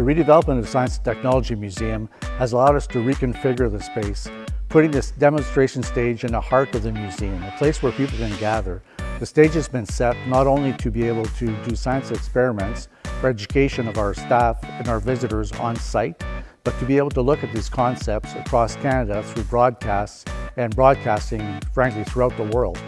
The redevelopment of Science and Technology Museum has allowed us to reconfigure the space, putting this demonstration stage in the heart of the museum, a place where people can gather. The stage has been set not only to be able to do science experiments for education of our staff and our visitors on site, but to be able to look at these concepts across Canada through broadcasts and broadcasting, frankly, throughout the world.